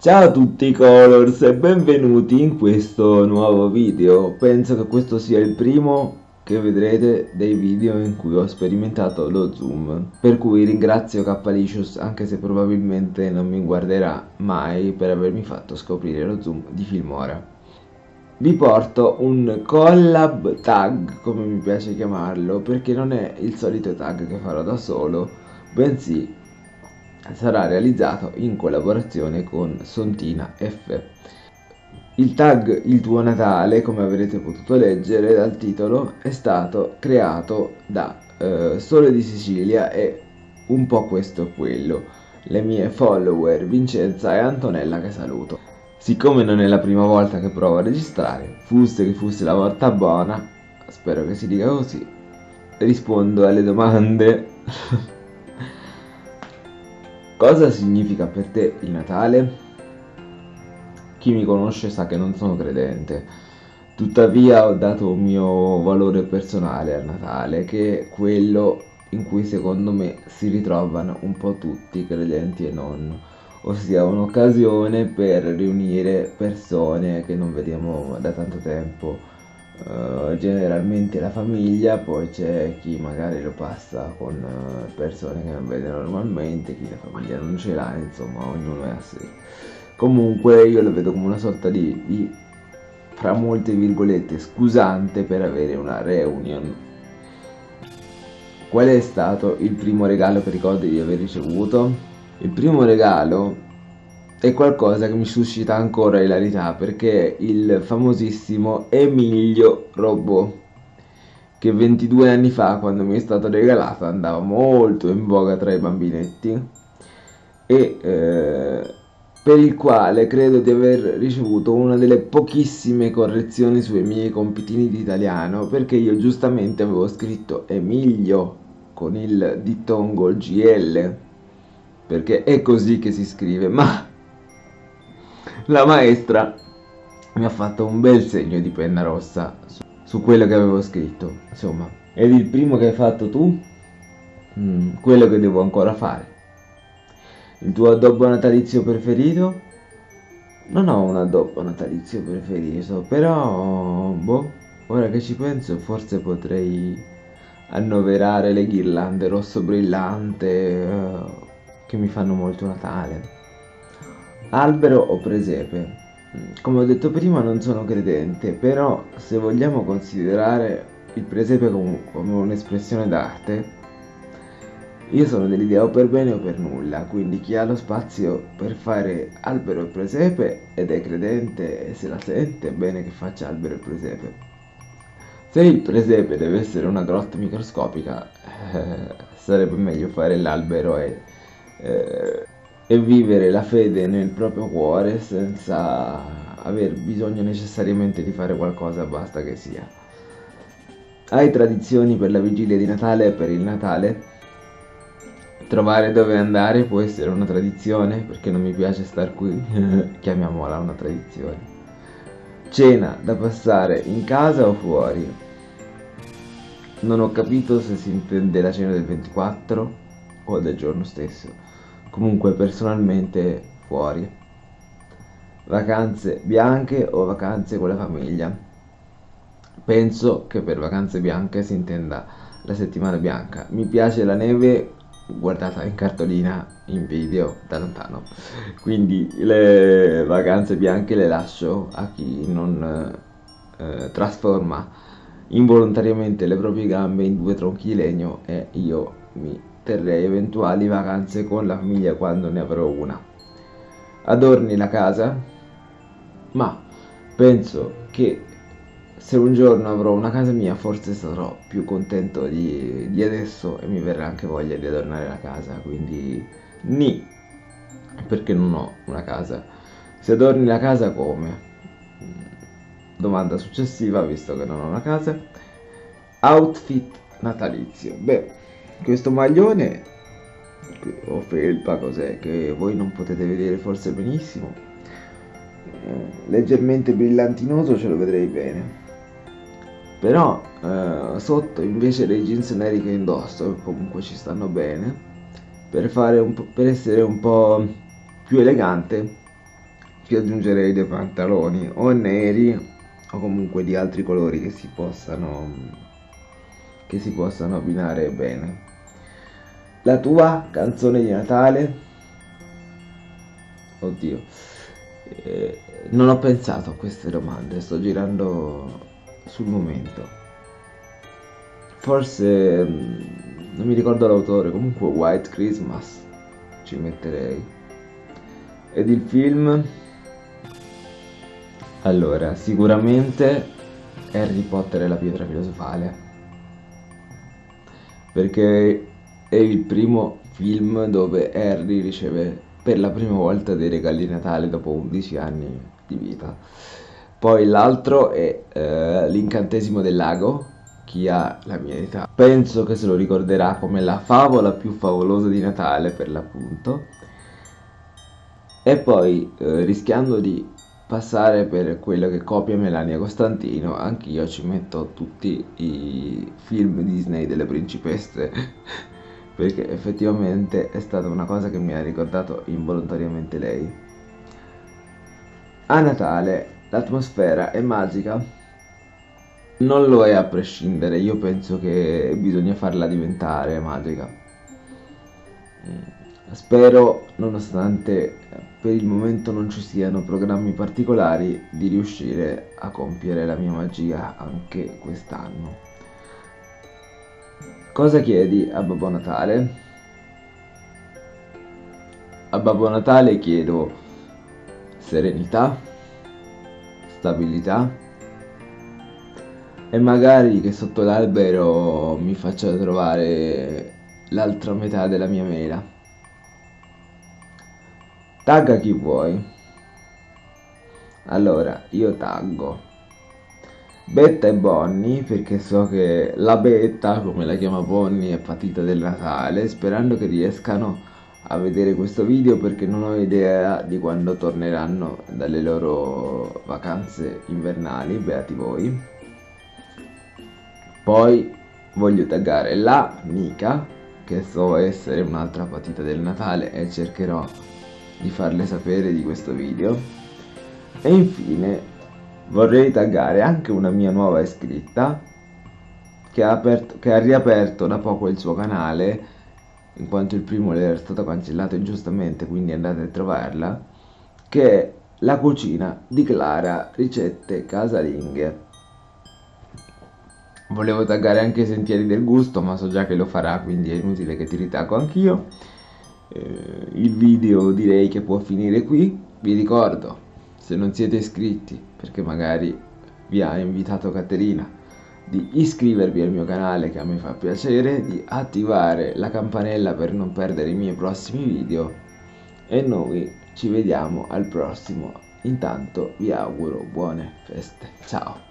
Ciao a tutti Colors e benvenuti in questo nuovo video. Penso che questo sia il primo che vedrete dei video in cui ho sperimentato lo zoom. Per cui ringrazio Capalicious anche se probabilmente non mi guarderà mai per avermi fatto scoprire lo zoom di Filmora. Vi porto un collab tag, come mi piace chiamarlo, perché non è il solito tag che farò da solo, bensì sarà realizzato in collaborazione con Sontina F. Il tag Il tuo Natale, come avrete potuto leggere dal titolo, è stato creato da eh, Sole di Sicilia e un po' questo e quello, le mie follower Vincenza e Antonella che saluto. Siccome non è la prima volta che provo a registrare, fosse che fosse la volta buona, spero che si dica così, rispondo alle domande. Cosa significa per te il Natale? Chi mi conosce sa che non sono credente, tuttavia ho dato un mio valore personale al Natale, che è quello in cui secondo me si ritrovano un po' tutti, credenti e non, ossia un'occasione per riunire persone che non vediamo da tanto tempo Uh, generalmente la famiglia, poi c'è chi magari lo passa con uh, persone che non vede normalmente, chi la famiglia non ce l'ha, insomma ognuno è a sé. Comunque io lo vedo come una sorta di, di fra molte virgolette, scusante per avere una reunion. Qual è stato il primo regalo che ricordi di aver ricevuto? Il primo regalo è qualcosa che mi suscita ancora ilarità perché il famosissimo Emilio Robot che 22 anni fa quando mi è stato regalato andava molto in voga tra i bambinetti e eh, per il quale credo di aver ricevuto una delle pochissime correzioni sui miei compitini di italiano perché io giustamente avevo scritto Emilio con il dittongo GL perché è così che si scrive ma la maestra mi ha fatto un bel segno di penna rossa su, su quello che avevo scritto. Insomma, ed il primo che hai fatto tu? Mm, quello che devo ancora fare. Il tuo addobbo natalizio preferito? Non ho un addobbo natalizio preferito, però, boh, ora che ci penso, forse potrei annoverare le ghirlande rosso brillante uh, che mi fanno molto Natale. Albero o presepe? Come ho detto prima non sono credente, però se vogliamo considerare il presepe come, un'espressione d'arte, io sono dell'idea o per bene o per nulla, quindi chi ha lo spazio per fare albero e presepe ed è credente e se la sente, è bene che faccia albero e presepe. Se il presepe deve essere una grotta microscopica, eh, sarebbe meglio fare l'albero e... Eh, e vivere la fede nel proprio cuore senza aver bisogno necessariamente di fare qualcosa, basta che sia. Hai tradizioni per la vigilia di Natale e per il Natale? Trovare dove andare può essere una tradizione, perché non mi piace star qui, chiamiamola una tradizione. Cena da passare in casa o fuori? Non ho capito se si intende la cena del 24 o del giorno stesso comunque personalmente fuori. Vacanze bianche o vacanze con la famiglia? Penso che per vacanze bianche si intenda la settimana bianca. Mi piace la neve guardata in cartolina in video da lontano. Quindi le vacanze bianche le lascio a chi non eh, trasforma involontariamente le proprie gambe in due tronchi di legno e io mi terrei eventuali vacanze con la famiglia quando ne avrò una. Adorni la casa? Ma penso che se un giorno avrò una casa mia forse sarò più contento di, di adesso e mi verrà anche voglia di adornare la casa, quindi ni, perché non ho una casa. Se adorni la casa come? Domanda successiva, visto che non ho una casa. Outfit natalizio. Beh, questo maglione o felpa cos'è che voi non potete vedere forse benissimo. Eh, leggermente brillantinoso ce lo vedrei bene. Però eh, sotto invece dei jeans neri che indosso comunque ci stanno bene per, per essere un po' più elegante più aggiungerei dei pantaloni o neri o comunque di altri colori che si possano che si possano abbinare bene la tua canzone di Natale? Oddio. Eh, non ho pensato a queste domande sto girando sul momento. Forse mm, non mi ricordo l'autore comunque White Christmas ci metterei. Ed il film? Allora, sicuramente Harry Potter e la pietra filosofale. Perché è il primo film dove Harry riceve per la prima volta dei regali di Natale dopo 11 anni di vita. Poi l'altro è eh, l'incantesimo del lago, chi ha la mia età. Penso che se lo ricorderà come la favola più favolosa di Natale per l'appunto. E poi, eh, rischiando di passare per quello che copia Melania Costantino, anch'io ci metto tutti i film Disney delle principesse, perché effettivamente è stata una cosa che mi ha ricordato involontariamente lei. A Natale l'atmosfera è magica? Non lo è a prescindere, io penso che bisogna farla diventare magica. Spero, nonostante per il momento non ci siano programmi particolari, di riuscire a compiere la mia magia anche quest'anno. Cosa chiedi a Babbo Natale? A Babbo Natale chiedo serenità, stabilità e magari che sotto l'albero mi faccia trovare l'altra metà della mia mela. Tagga chi vuoi. Allora, io taggo Betta e Bonnie perché so che la Betta, come la chiama Bonnie, è patita del Natale, sperando che riescano a vedere questo video perché non ho idea di quando torneranno dalle loro vacanze invernali, beati voi. Poi voglio taggare la Mica, che so essere un'altra patita del Natale e cercherò di farle sapere di questo video e infine vorrei taggare anche una mia nuova iscritta che ha, aperto, che ha riaperto da poco il suo canale in quanto il primo le era stato cancellato ingiustamente quindi andate a trovarla che è la cucina di Clara ricette casalinghe. Volevo taggare anche i sentieri del gusto ma so già che lo farà quindi è inutile che ti ritaggo anch'io. Eh, il video direi che può finire qui. Vi ricordo se non siete iscritti perché magari vi ha invitato Caterina di iscrivervi al mio canale che a me fa piacere di attivare la campanella per non perdere i miei prossimi video. E noi ci vediamo al prossimo. Intanto vi auguro buone feste. Ciao